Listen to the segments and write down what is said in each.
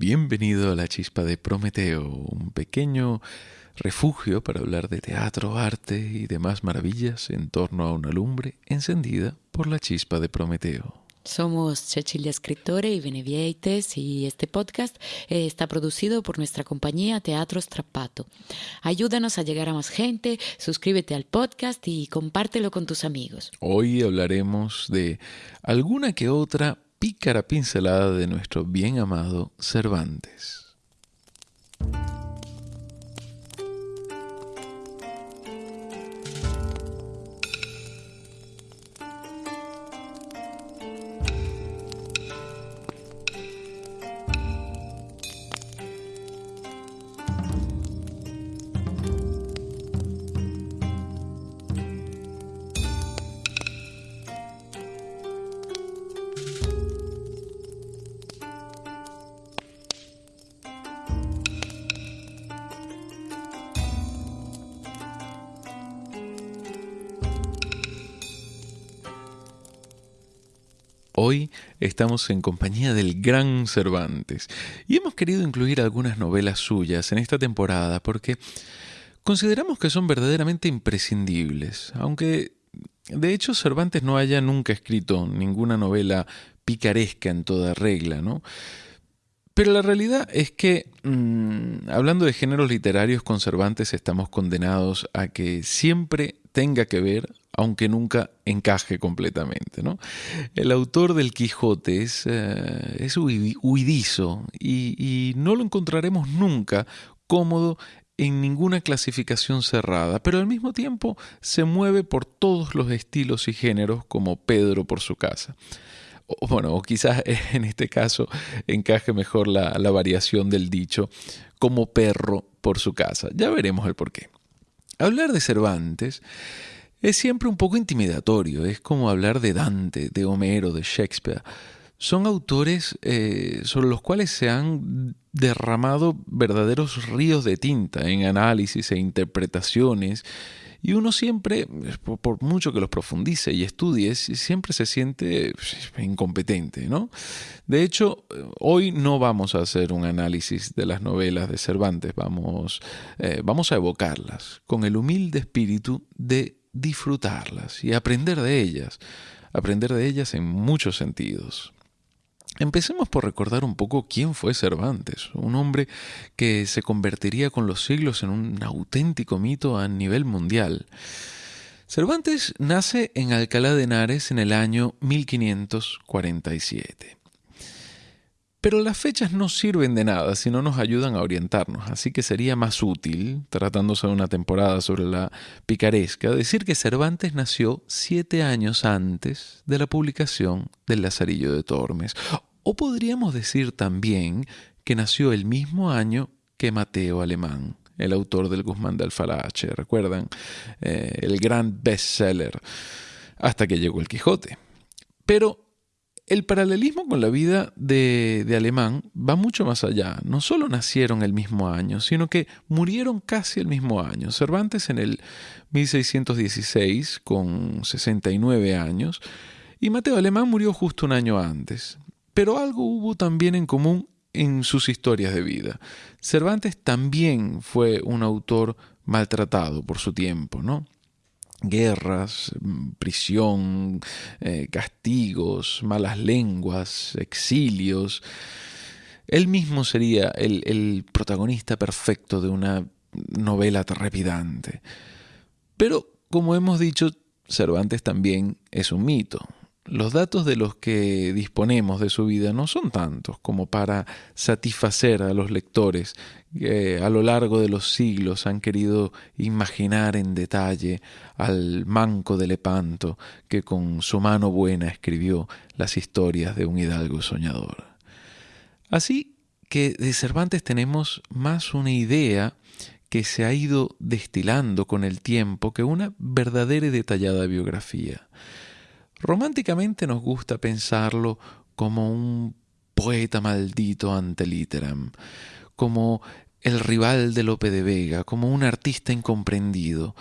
Bienvenido a la chispa de Prometeo, un pequeño refugio para hablar de teatro, arte y demás maravillas en torno a una lumbre encendida por la chispa de Prometeo. Somos Cecilia Escritore y Benevieites y este podcast eh, está producido por nuestra compañía Teatro Strappato. Ayúdanos a llegar a más gente, suscríbete al podcast y compártelo con tus amigos. Hoy hablaremos de alguna que otra pícara pincelada de nuestro bien amado Cervantes. Hoy estamos en compañía del gran Cervantes y hemos querido incluir algunas novelas suyas en esta temporada porque consideramos que son verdaderamente imprescindibles, aunque de hecho Cervantes no haya nunca escrito ninguna novela picaresca en toda regla, ¿no? Pero la realidad es que, mm, hablando de géneros literarios con Cervantes, estamos condenados a que siempre tenga que ver aunque nunca encaje completamente. ¿no? El autor del Quijote es, eh, huidizo y, no lo encontraremos nunca cómodo en ninguna clasificación cerrada, pero al mismo tiempo se mueve por todos los estilos y géneros como Pedro por su casa. Bueno, o quizás en este caso encaje mejor la, la variación del dicho como perro por su casa. Ya veremos el porqué. Hablar de Cervantes es siempre un poco intimidatorio, es como hablar de Dante, de Homero, de Shakespeare. Son autores eh, sobre los cuales se han derramado verdaderos ríos de tinta en análisis e interpretaciones, y uno siempre, por mucho que los profundice y estudie, siempre se siente pues, incompetente, ¿no? De hecho, hoy no vamos a hacer un análisis de las novelas de Cervantes, vamos, eh, vamos a evocarlas con el humilde espíritu de disfrutarlas y aprender de ellas, aprender de ellas en muchos sentidos. Empecemos por recordar un poco quién fue Cervantes, un hombre que se convertiría con los siglos en un auténtico mito a nivel mundial. Cervantes nace en Alcalá de Henares en el año 1547. Pero las fechas no sirven de nada si no nos ayudan a orientarnos, así que sería más útil, tratándose de una temporada sobre la picaresca, decir que Cervantes nació siete años antes de la publicación del Lazarillo de Tormes. O podríamos decir también que nació el mismo año que Mateo Alemán, el autor del Guzmán de Alfarache, ¿recuerdan? Eh, el gran bestseller, hasta que llegó el Quijote. Pero el paralelismo con la vida de, Alemán va mucho más allá. No solo nacieron el mismo año, sino que murieron casi el mismo año. Cervantes en el 1616, con 69 años, y Mateo Alemán murió justo un año antes. Pero algo hubo también en común en sus historias de vida. Cervantes también fue un autor maltratado por su tiempo, ¿no? Guerras, prisión, eh, castigos, malas lenguas, exilios. Él mismo sería el, el protagonista perfecto de una novela trepidante. Pero, como hemos dicho, Cervantes también es un mito. Los datos de los que disponemos de su vida no son tantos como para satisfacer a los lectores que a lo largo de los siglos han querido imaginar en detalle al manco de Lepanto que con su mano buena escribió las historias de un hidalgo soñador. Así que de Cervantes tenemos más una idea que se ha ido destilando con el tiempo que una verdadera y detallada biografía. Románticamente nos gusta pensarlo como un poeta maldito ante literam, como el rival de Lope de Vega, como un artista incomprendido.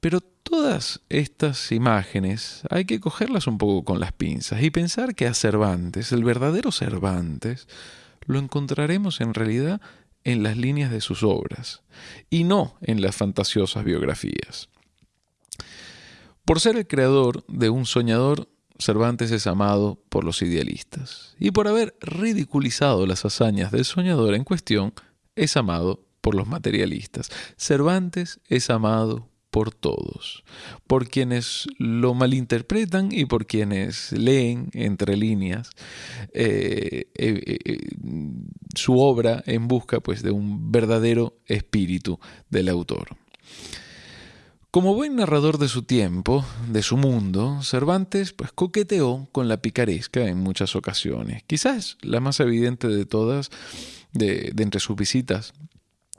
Pero todas estas imágenes hay que cogerlas un poco con las pinzas y pensar que a Cervantes, el verdadero Cervantes, lo encontraremos en realidad en las líneas de sus obras y no en las fantasiosas biografías. Por ser el creador de un soñador, Cervantes es amado por los idealistas y por haber ridiculizado las hazañas del soñador en cuestión, es amado por los materialistas. Cervantes es amado por todos, por quienes lo malinterpretan y por quienes leen entre líneas eh, eh, eh, su obra en busca pues, de un verdadero espíritu del autor. Como buen narrador de su tiempo, de su mundo, Cervantes pues, coqueteó con la picaresca en muchas ocasiones. Quizás la más evidente de todas, de entre sus visitas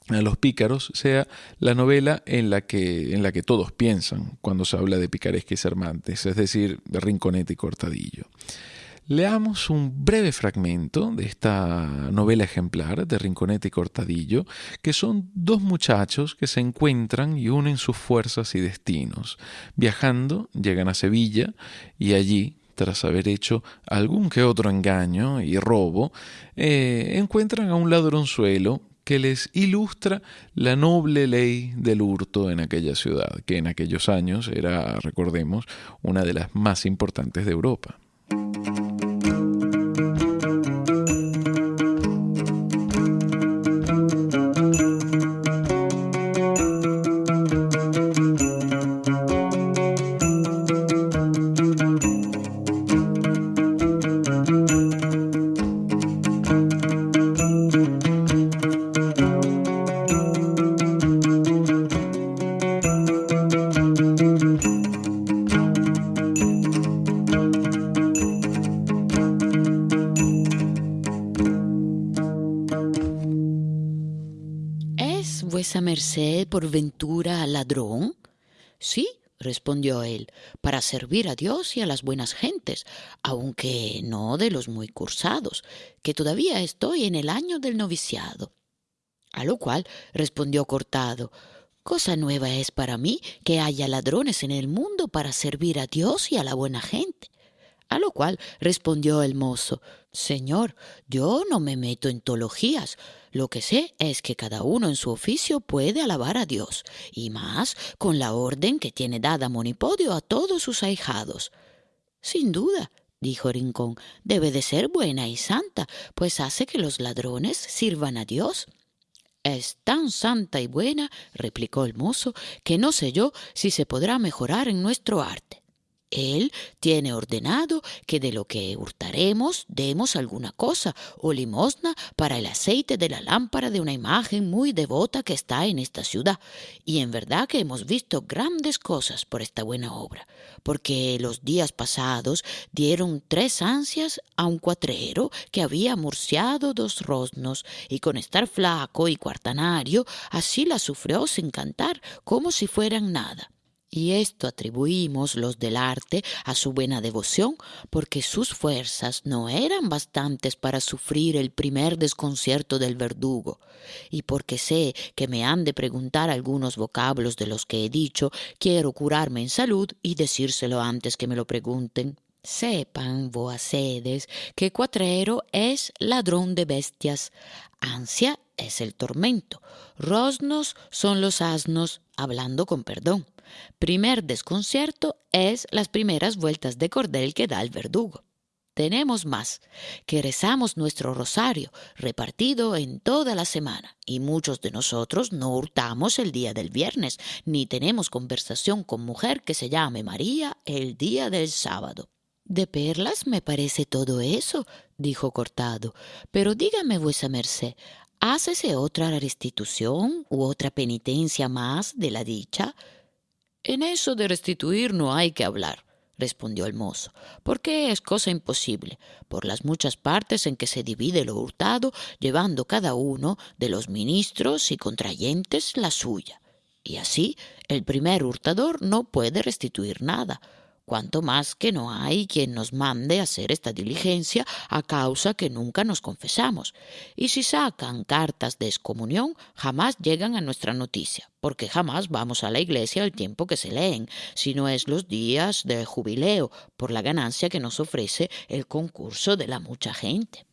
a los pícaros sea la novela en la que, en la que todos piensan cuando se habla de picaresca y Cervantes, es decir, de Rinconete y Cortadillo. Leamos un breve fragmento de esta novela ejemplar de Rinconete y Cortadillo, que son dos muchachos que se encuentran y unen sus fuerzas y destinos. Viajando, llegan a Sevilla y allí, tras haber hecho algún que otro engaño y robo, eh, encuentran a un ladronzuelo que les ilustra la noble ley del hurto en aquella ciudad, que en aquellos años era, recordemos, una de las más importantes de Europa. Servir a Dios y a las buenas gentes, aunque no de los muy cursados, que todavía estoy en el año del noviciado. A lo cual respondió Cortado, Cosa nueva es para mí que haya ladrones en el mundo para servir a Dios y a la buena gente. A lo cual respondió el mozo, Señor, yo no me meto en teologías. Lo que sé es que cada uno en su oficio puede alabar a Dios, y más con la orden que tiene dada Monipodio a todos sus ahijados. Sin duda, dijo Rincón, debe de ser buena y santa, pues hace que los ladrones sirvan a Dios. Es tan santa y buena, replicó el mozo, que no sé yo si se podrá mejorar en nuestro arte. Él tiene ordenado que de lo que hurtaremos demos alguna cosa o limosna para el aceite de la lámpara de una imagen muy devota que está en esta ciudad. Y en verdad que hemos visto grandes cosas por esta buena obra, porque los días pasados dieron tres ansias a un cuatrero que había murciado dos rosnos, y con estar flaco y cuartanario, así la sufrió sin cantar, como si fueran nada. Y esto atribuimos los del arte a su buena devoción, porque sus fuerzas no eran bastantes para sufrir el primer desconcierto del verdugo. Y porque sé que me han de preguntar algunos vocablos de los que he dicho, quiero curarme en salud y decírselo antes que me lo pregunten. Sepan, voacedes, que cuatrero es ladrón de bestias, ansia es el tormento, rosnos son los asnos, hablando con perdón. Primer desconcierto es las primeras vueltas de cordel que da el verdugo. Tenemos más, que rezamos nuestro rosario repartido en toda la semana, y muchos de nosotros no hurtamos el día del viernes, ni tenemos conversación con mujer que se llame María el día del sábado. De perlas me parece todo eso, dijo Cortado, pero dígame vuesa merced, ¿hácese otra restitución u otra penitencia más de la dicha? En eso de restituir no hay que hablar, respondió el mozo, porque es cosa imposible, por las muchas partes en que se divide lo hurtado, llevando cada uno de los ministros y contrayentes la suya. Y así el primer hurtador no puede restituir nada, cuanto más que no hay quien nos mande hacer esta diligencia a causa que nunca nos confesamos. Y si sacan cartas de excomunión, jamás llegan a nuestra noticia, porque jamás vamos a la iglesia al tiempo que se leen, sino es los días de jubileo, por la ganancia que nos ofrece el concurso de la mucha gente.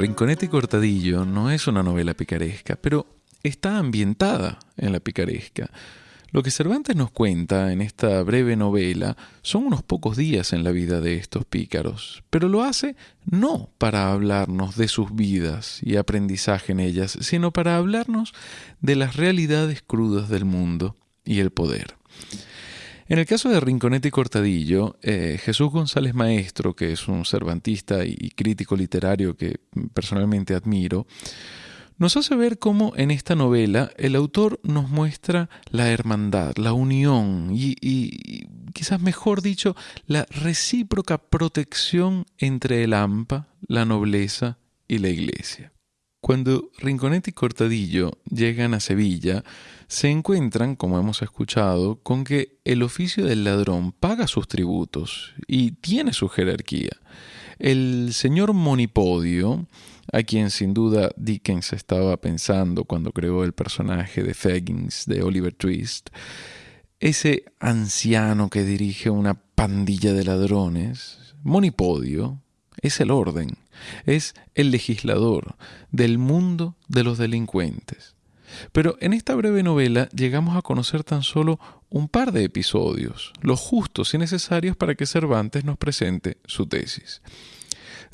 Rinconete y Cortadillo no es una novela picaresca, pero está ambientada en la picaresca. Lo que Cervantes nos cuenta en esta breve novela son unos pocos días en la vida de estos pícaros, pero lo hace no para hablarnos de sus vidas y aprendizaje en ellas, sino para hablarnos de las realidades crudas del mundo y el poder. En el caso de Rinconete y Cortadillo, eh, Jesús González Maestro, que es un cervantista y crítico literario que personalmente admiro, nos hace ver cómo en esta novela el autor nos muestra la hermandad, la unión y, y, quizás mejor dicho, la recíproca protección entre el AMPA, la nobleza y la iglesia. Cuando Rinconete y Cortadillo llegan a Sevilla, se encuentran, como hemos escuchado, con que el oficio del ladrón paga sus tributos y tiene su jerarquía. El señor Monipodio, a quien sin duda Dickens estaba pensando cuando creó el personaje de Faggins de Oliver Twist, ese anciano que dirige una pandilla de ladrones, Monipodio, es el orden, es el legislador del mundo de los delincuentes. Pero en esta breve novela llegamos a conocer tan solo un par de episodios, los justos y necesarios para que Cervantes nos presente su tesis.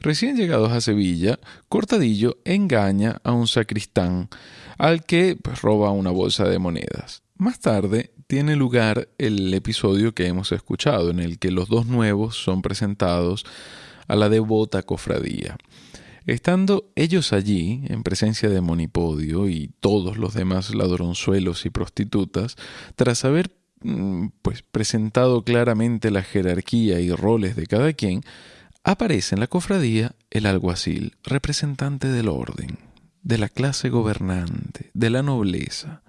Recién llegados a Sevilla, Cortadillo engaña a un sacristán al que pues, roba una bolsa de monedas. Más tarde tiene lugar el episodio que hemos escuchado, en el que los dos nuevos son presentados a la devota cofradía. Estando ellos allí, en presencia de Monipodio y todos los demás ladronzuelos y prostitutas, tras haber mm, pues presentado claramente la jerarquía y roles de cada quien, aparece en la cofradía el alguacil, representante del orden, de la clase gobernante, de la nobleza.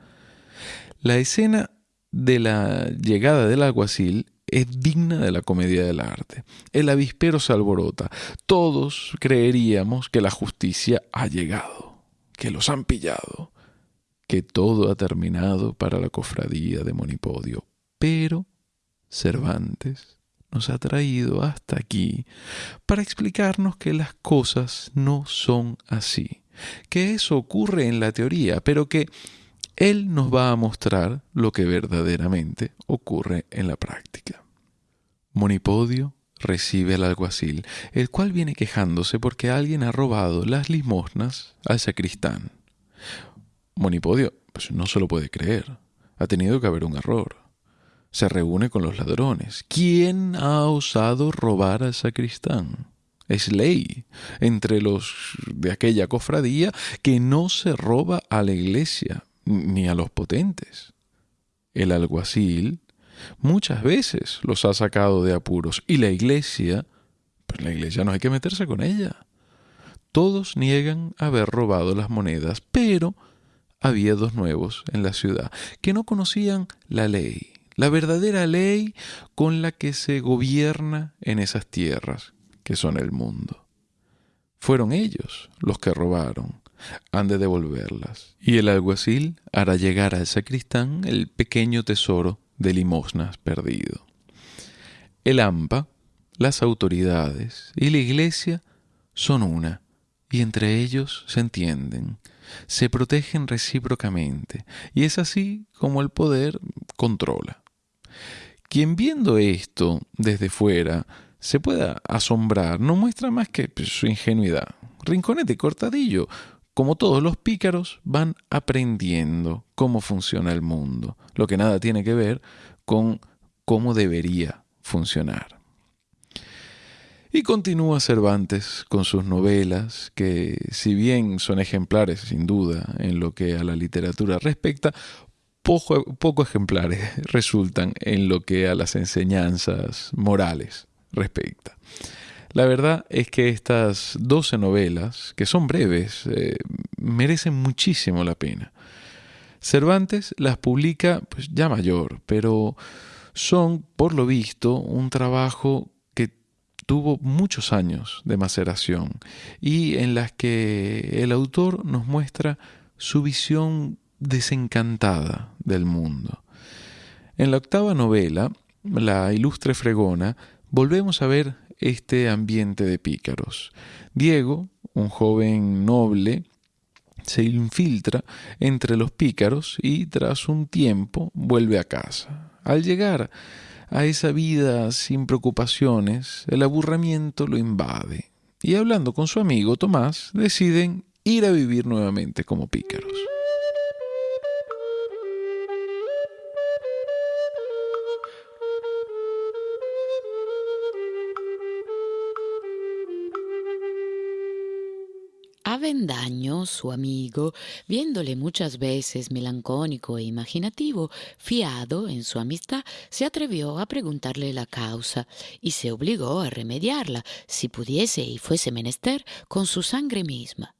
La escena de la llegada del alguacil es digna de la comedia del arte. El avispero se alborota. Todos creeríamos que la justicia ha llegado, que los han pillado, que todo ha terminado para la cofradía de Monipodio. Pero Cervantes nos ha traído hasta aquí para explicarnos que las cosas no son así, que eso ocurre en la teoría, pero que él nos va a mostrar lo que verdaderamente ocurre en la práctica. Monipodio recibe al alguacil, el cual viene quejándose porque alguien ha robado las limosnas al sacristán. Monipodio pues, no se lo puede creer. Ha tenido que haber un error. Se reúne con los ladrones. ¿Quién ha osado robar al sacristán? Es ley entre los de aquella cofradía que no se roba a la iglesia, ni a los potentes. El alguacil muchas veces los ha sacado de apuros y la iglesia, pues la iglesia no hay que meterse con ella. Todos niegan haber robado las monedas, pero había dos nuevos en la ciudad que no conocían la ley, la verdadera ley con la que se gobierna en esas tierras que son el mundo. Fueron ellos los que robaron, han de devolverlas. Y el alguacil hará llegar al sacristán el pequeño tesoro de limosnas perdido. El AMPA, las autoridades y la Iglesia son una, y entre ellos se entienden, se protegen recíprocamente, y es así como el poder controla. Quien viendo esto desde fuera se pueda asombrar no muestra más que su ingenuidad. Rinconete cortadillo como todos los pícaros, van aprendiendo cómo funciona el mundo, lo que nada tiene que ver con cómo debería funcionar. Y continúa Cervantes con sus novelas, que si bien son ejemplares sin duda en lo que a la literatura respecta, poco, ejemplares resultan en lo que a las enseñanzas morales respecta. La verdad es que estas 12 novelas, que son breves, eh, merecen muchísimo la pena. Cervantes las publica pues, ya mayor, pero son, por lo visto, un trabajo que tuvo muchos años de maceración y en las que el autor nos muestra su visión desencantada del mundo. En la octava novela, La ilustre fregona, volvemos a ver este ambiente de pícaros. Diego, un joven noble, se infiltra entre los pícaros y tras un tiempo vuelve a casa. Al llegar a esa vida sin preocupaciones, el aburrimiento lo invade y hablando con su amigo Tomás deciden ir a vivir nuevamente como pícaros. Su amigo, viéndole muchas veces melancónico e imaginativo, fiado en su amistad, se atrevió a preguntarle la causa y se obligó a remediarla, si pudiese y fuese menester, con su sangre misma.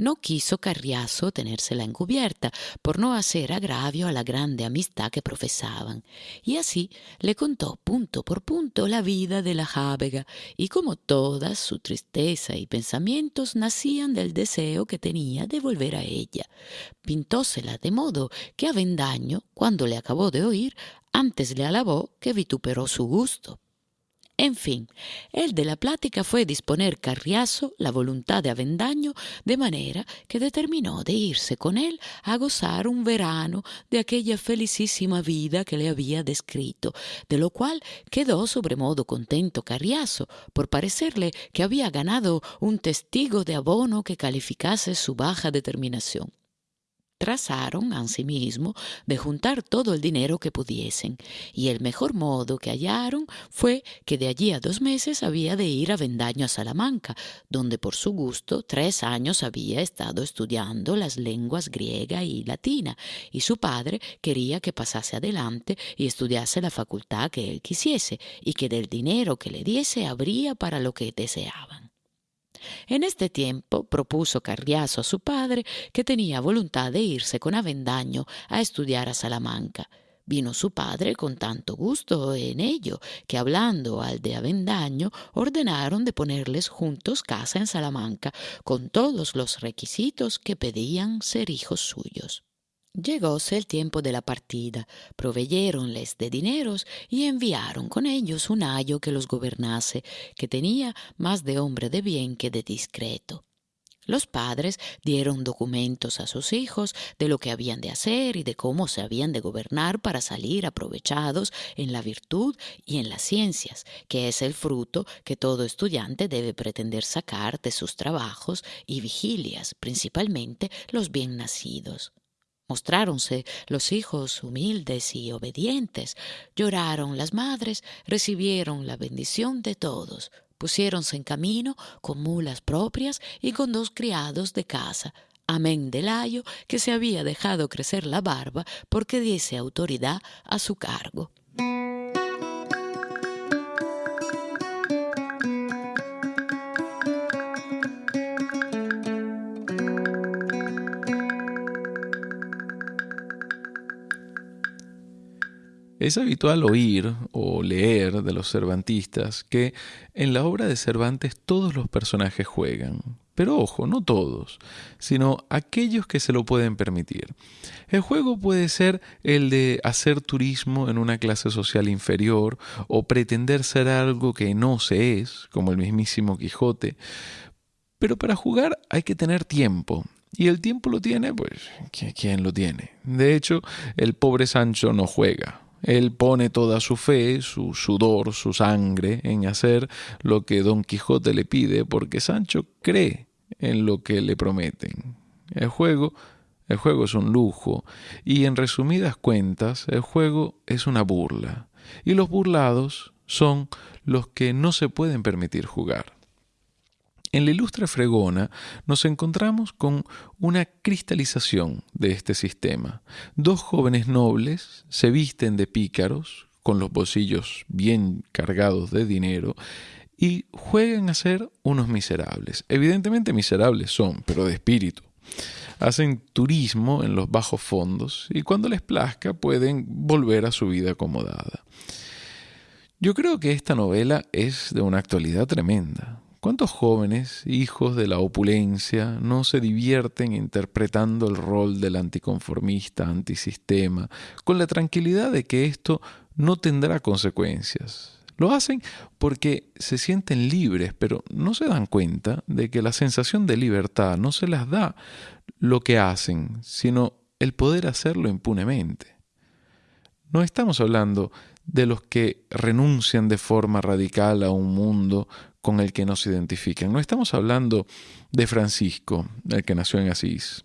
No quiso Carriazo tenérsela encubierta por no hacer agravio a la grande amistad que profesaban, y así le contó punto por punto la vida de la jábega, y como todas su tristeza y pensamientos nacían del deseo que tenía de volver a ella. Pintósela de modo que Avendaño, cuando le acabó de oír, antes le alabó que vituperó su gusto. En fin, el de la plática fue disponer Carriazo la voluntad de Avendaño de manera que determinó de irse con él a gozar un verano de aquella felicísima vida que le había descrito, de lo cual quedó sobremodo contento Carriazo, por parecerle que había ganado un testigo de abono que calificase su baja determinación trazaron asimismo de juntar todo el dinero que pudiesen, y el mejor modo que hallaron fue que de allí a dos meses había de ir a Vendaño a Salamanca, donde por su gusto tres años había estado estudiando las lenguas griega y latina, y su padre quería que pasase adelante y estudiase la facultad que él quisiese, y que del dinero que le diese habría para lo que deseaban. En este tiempo propuso Carriazo a su padre que tenía voluntad de irse con Avendaño a estudiar a Salamanca. Vino su padre con tanto gusto en ello que hablando al de Avendaño ordenaron de ponerles juntos casa en Salamanca con todos los requisitos que pedían ser hijos suyos. Llegóse el tiempo de la partida, proveyéronles de dineros y enviaron con ellos un ayo que los gobernase, que tenía más de hombre de bien que de discreto. Los padres dieron documentos a sus hijos de lo que habían de hacer y de cómo se habían de gobernar para salir aprovechados en la virtud y en las ciencias, que es el fruto que todo estudiante debe pretender sacar de sus trabajos y vigilias, principalmente los bien nacidos. Mostráronse los hijos humildes y obedientes, lloraron las madres, recibieron la bendición de todos, pusiéronse en camino con mulas propias y con dos criados de casa, amén del ayo que se había dejado crecer la barba porque diese autoridad a su cargo. Es habitual oír o leer de los cervantistas que en la obra de Cervantes todos los personajes juegan, pero ojo, no todos, sino aquellos que se lo pueden permitir. El juego puede ser el de hacer turismo en una clase social inferior o pretender ser algo que no se es, como el mismísimo Quijote, pero para jugar hay que tener tiempo, y el tiempo lo tiene, pues, ¿quién lo tiene? De hecho, el pobre Sancho no juega, él pone toda su fe, su sudor, su sangre en hacer lo que Don Quijote le pide, porque Sancho cree en lo que le prometen. El juego, el juego es un lujo, y en resumidas cuentas, el juego es una burla, y los burlados son los que no se pueden permitir jugar. En la ilustre fregona nos encontramos con una cristalización de este sistema. Dos jóvenes nobles se visten de pícaros, con los bolsillos bien cargados de dinero, y juegan a ser unos miserables. Evidentemente miserables son, pero de espíritu. hacen turismo en los bajos fondos y cuando les plazca pueden volver a su vida acomodada. Yo creo que esta novela es de una actualidad tremenda. ¿Cuántos jóvenes, hijos de la opulencia, no se divierten interpretando el rol del anticonformista, antisistema, con la tranquilidad de que esto no tendrá consecuencias? Lo hacen porque se sienten libres, pero no se dan cuenta de que la sensación de libertad no se las da lo que hacen, sino el poder hacerlo impunemente. No estamos hablando de los que renuncian de forma radical a un mundo con el que no se identifican. No estamos hablando de Francisco, el que nació en Asís.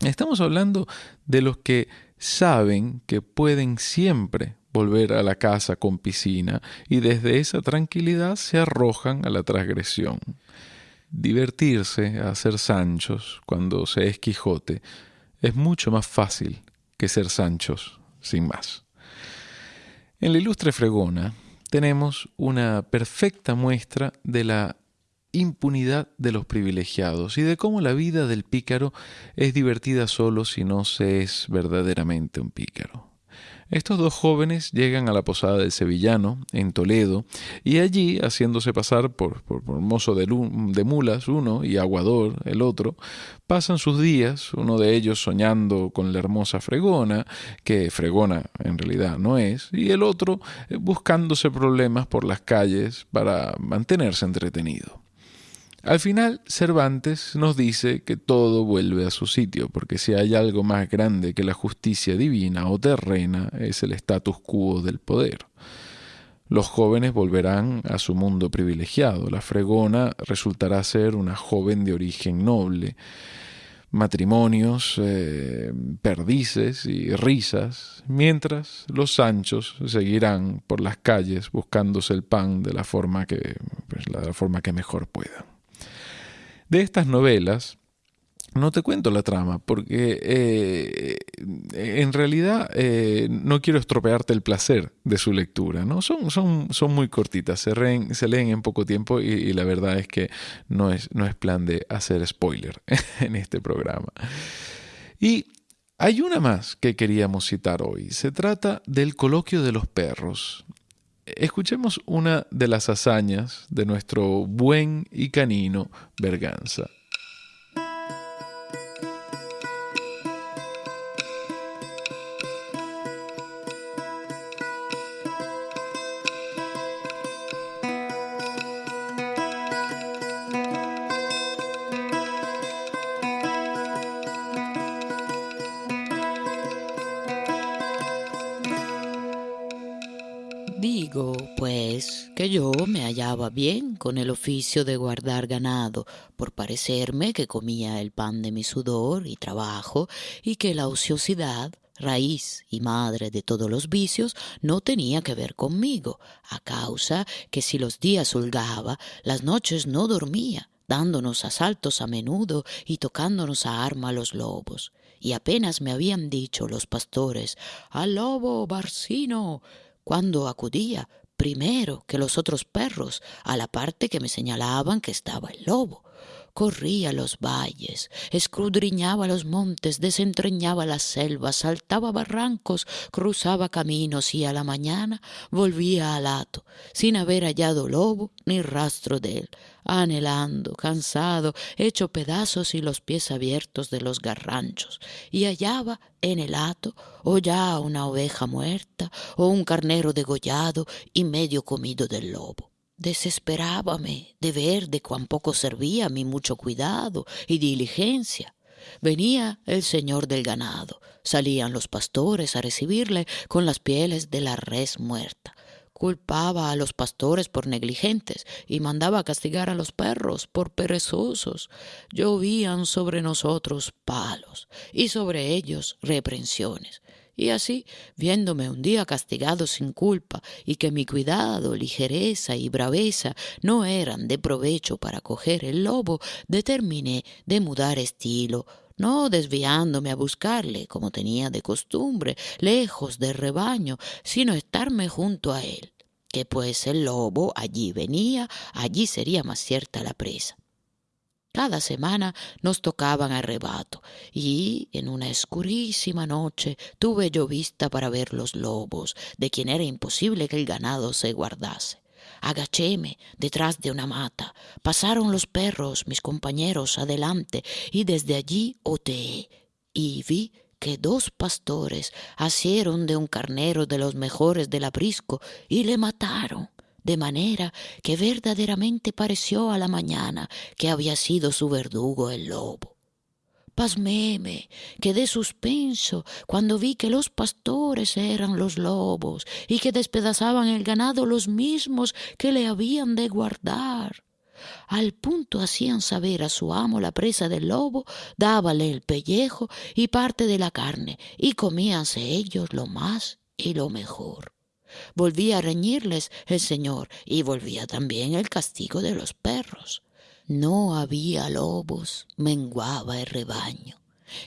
Estamos hablando de los que saben que pueden siempre volver a la casa con piscina y desde esa tranquilidad se arrojan a la transgresión. Divertirse a ser Sanchos cuando se es Quijote es mucho más fácil que ser Sanchos sin más. En la ilustre fregona tenemos una perfecta muestra de la impunidad de los privilegiados y de cómo la vida del pícaro es divertida solo si no se es verdaderamente un pícaro. Estos dos jóvenes llegan a la posada del Sevillano, en Toledo, y allí, haciéndose pasar por, mozo de, mulas uno y aguador el otro, pasan sus días, uno de ellos soñando con la hermosa Fregona, que Fregona en realidad no es, y el otro eh, buscándose problemas por las calles para mantenerse entretenido. Al final, Cervantes nos dice que todo vuelve a su sitio, porque si hay algo más grande que la justicia divina o terrena, es el status quo del poder. Los jóvenes volverán a su mundo privilegiado. La fregona resultará ser una joven de origen noble. Matrimonios, eh, perdices y risas, mientras los Sanchos seguirán por las calles buscándose el pan de la forma que, pues, la forma que mejor puedan. De estas novelas, no te cuento la trama, porque eh, en realidad eh, no quiero estropearte el placer de su lectura. ¿no? Son, son, son muy cortitas, se, se, leen en poco tiempo y, la verdad es que no es, no es plan de hacer spoiler en este programa. Y hay una más que queríamos citar hoy. Se trata del coloquio de los perros. Escuchemos una de las hazañas de nuestro buen y canino Berganza. Yo me hallaba bien con el oficio de guardar ganado, por parecerme que comía el pan de mi sudor y trabajo, y que la ociosidad, raíz y madre de todos los vicios, no tenía que ver conmigo, a causa que si los días holgaba, las noches no dormía, dándonos asaltos a menudo y tocándonos a arma los lobos. Y apenas me habían dicho los pastores, al lobo barcino, cuando acudía primero que los otros perros a la parte que me señalaban que estaba el lobo. Corría los valles, escudriñaba los montes, desentrañaba las selvas, saltaba barrancos, cruzaba caminos y a la mañana volvía al hato, sin haber hallado lobo ni rastro de él, anhelando, cansado, hecho pedazos y los pies abiertos de los garranchos, y hallaba en el hato o ya una oveja muerta o un carnero degollado y medio comido del lobo. Desesperábame de ver de cuán poco servía mi mucho cuidado y diligencia. Venía el señor del ganado, salían los pastores a recibirle con las pieles de la res muerta. Culpaba a los pastores por negligentes y mandaba castigar a los perros por perezosos. Llovían sobre nosotros palos y sobre ellos reprensiones. Y así, viéndome un día castigado sin culpa y que mi cuidado, ligereza y braveza no eran de provecho para coger el lobo, determiné de mudar estilo, no desviándome a buscarle, como tenía de costumbre, lejos del rebaño, sino estarme junto a él, que pues el lobo allí venía, allí sería más cierta la presa. Cada semana nos tocaban arrebato y en una escurísima noche tuve yo vista para ver los lobos, de quien era imposible que el ganado se guardase. Agachéme detrás de una mata. Pasaron los perros, mis compañeros, adelante, y desde allí oteé y vi que dos pastores asieron de un carnero de los mejores del aprisco y le mataron de manera que verdaderamente pareció a la mañana que había sido su verdugo el lobo. Pasméme, quedé suspenso cuando vi que los pastores eran los lobos y que despedazaban el ganado los mismos que le habían de guardar. Al punto hacían saber a su amo la presa del lobo, dábale el pellejo y parte de la carne, y comíanse ellos lo más y lo mejor. Volvía a reñirles el Señor y volvía también el castigo de los perros. No había lobos, menguaba el rebaño.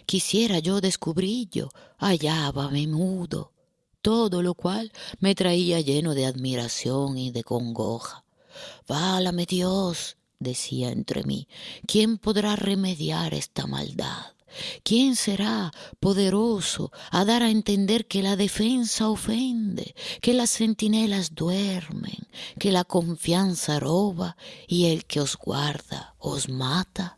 Quisiera yo descubrillo, hallábame mudo, todo lo cual me traía lleno de admiración y de congoja. Válame Dios, decía entre mí, ¿quién podrá remediar esta maldad? ¿Quién será poderoso a dar a entender que la defensa ofende, que las centinelas duermen, que la confianza roba y el que os guarda os mata?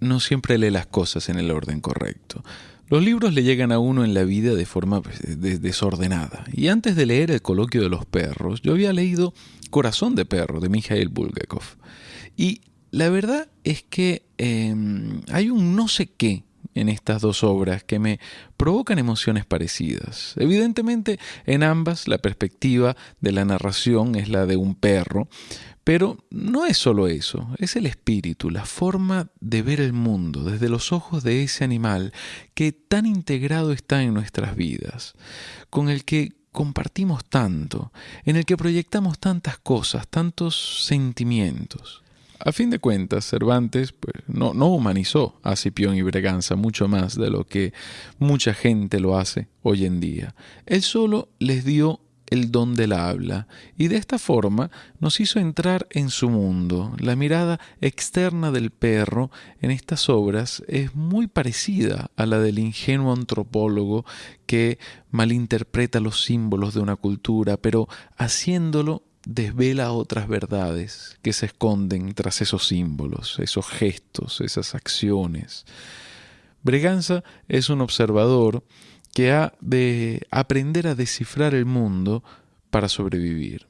No siempre lee las cosas en el orden correcto. Los libros le llegan a uno en la vida de forma pues, desordenada. Y antes de leer El coloquio de los perros, yo había leído Corazón de perro de Mikhail Bulgakov. Y la verdad es que em, hay un no sé qué en estas dos obras que me provocan emociones parecidas. Evidentemente, en ambas la perspectiva de la narración es la de un perro, pero no es solo eso, es el espíritu, la forma de ver el mundo desde los ojos de ese animal que tan integrado está en nuestras vidas, con el que compartimos tanto, en el que proyectamos tantas cosas, tantos sentimientos. A fin de cuentas, Cervantes pues, no, no, humanizó a Cipión y Breganza mucho más de lo que mucha gente lo hace hoy en día. Él solo les dio el don del habla, y de esta forma nos hizo entrar en su mundo. La mirada externa del perro en estas obras es muy parecida a la del ingenuo antropólogo que malinterpreta los símbolos de una cultura, pero haciéndolo desvela otras verdades que se esconden tras esos símbolos, esos gestos, esas acciones. Breganza es un observador que ha de aprender a descifrar el mundo para sobrevivir.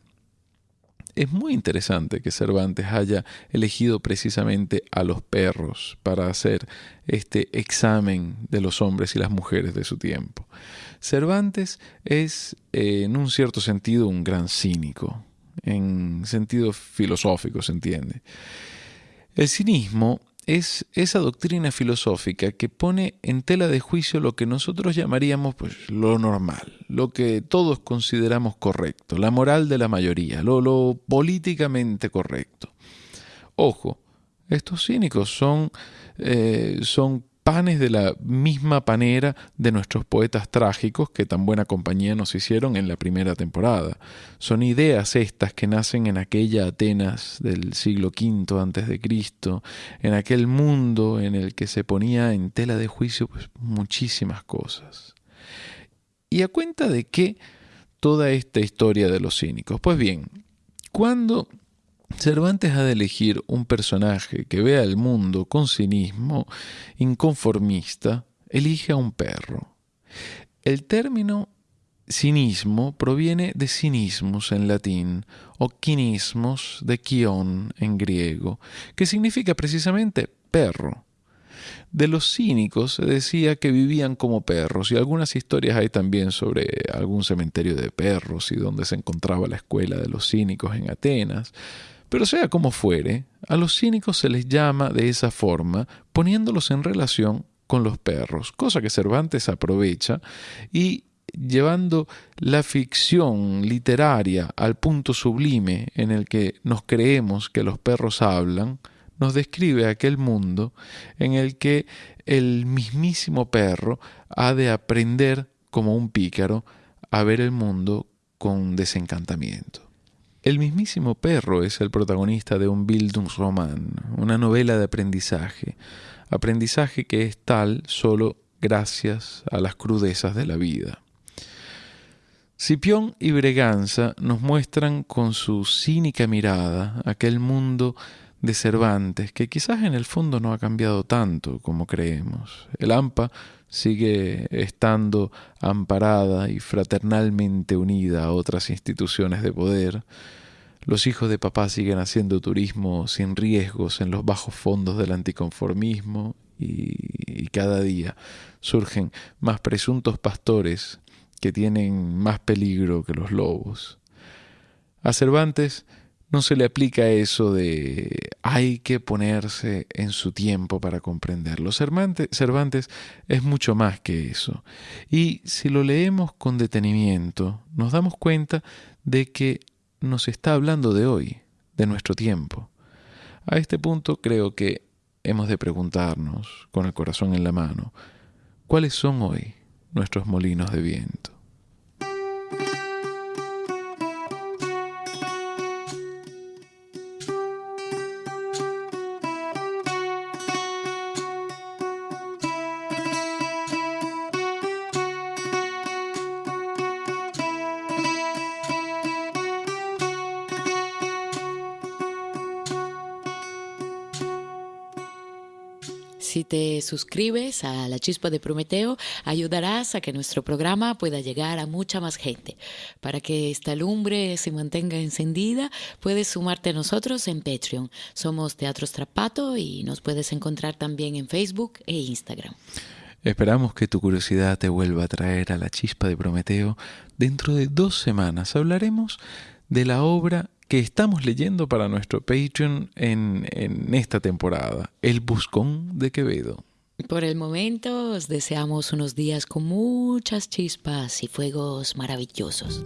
Es muy interesante que Cervantes haya elegido precisamente a los perros para hacer este examen de los hombres y las mujeres de su tiempo. Cervantes es, eh, en un cierto sentido, un gran cínico, en sentido filosófico, se entiende. El cinismo es esa doctrina filosófica que pone en tela de juicio lo que nosotros llamaríamos pues, lo normal, lo que todos consideramos correcto, la moral de la mayoría, lo, lo políticamente correcto. Ojo, estos cínicos son, eh, son panes de la misma panera de nuestros poetas trágicos que tan buena compañía nos hicieron en la primera temporada. Son ideas estas que nacen en aquella Atenas del siglo V antes de Cristo, en aquel mundo en el que se ponía en tela de juicio pues, muchísimas cosas. ¿Y a cuenta de qué toda esta historia de los cínicos? Pues bien, cuando Cervantes ha de elegir un personaje que vea el mundo con cinismo, inconformista, elige a un perro. El término cinismo proviene de cinismus en latín o quinismos de quión en griego, que significa precisamente perro. De los cínicos se decía que vivían como perros y algunas historias hay también sobre algún cementerio de perros y donde se encontraba la escuela de los cínicos en Atenas. Pero sea como fuere, a los cínicos se les llama de esa forma poniéndolos en relación con los perros, cosa que Cervantes aprovecha y llevando la ficción literaria al punto sublime en el que nos creemos que los perros hablan, nos describe aquel mundo en el que el mismísimo perro ha de aprender como un pícaro a ver el mundo con desencantamiento. El mismísimo perro es el protagonista de un Bildungsroman, una novela de aprendizaje, aprendizaje que es tal solo gracias a las crudezas de la vida. Cipión y Breganza nos muestran con su cínica mirada aquel mundo de Cervantes que quizás en el fondo no ha cambiado tanto como creemos. El AMPA sigue estando amparada y fraternalmente unida a otras instituciones de poder. Los hijos de papá siguen haciendo turismo sin riesgos en los bajos fondos del anticonformismo y, y cada día surgen más presuntos pastores que tienen más peligro que los lobos. A Cervantes no se le aplica eso de hay que ponerse en su tiempo para comprenderlo. Cervantes, es mucho más que eso. Y si lo leemos con detenimiento, nos damos cuenta de que nos está hablando de hoy, de nuestro tiempo. A este punto creo que hemos de preguntarnos, con el corazón en la mano, ¿cuáles son hoy nuestros molinos de viento. Te suscribes a La Chispa de Prometeo, ayudarás a que nuestro programa pueda llegar a mucha más gente. Para que esta lumbre se mantenga encendida, puedes sumarte a nosotros en Patreon. Somos Teatro Strapato y nos puedes encontrar también en Facebook e Instagram. Esperamos que tu curiosidad te vuelva a traer a la chispa de Prometeo. Dentro de dos semanas hablaremos de la obra que estamos leyendo para nuestro Patreon en, en esta temporada, El Buscón de Quevedo. Por el momento os deseamos unos días con muchas chispas y fuegos maravillosos.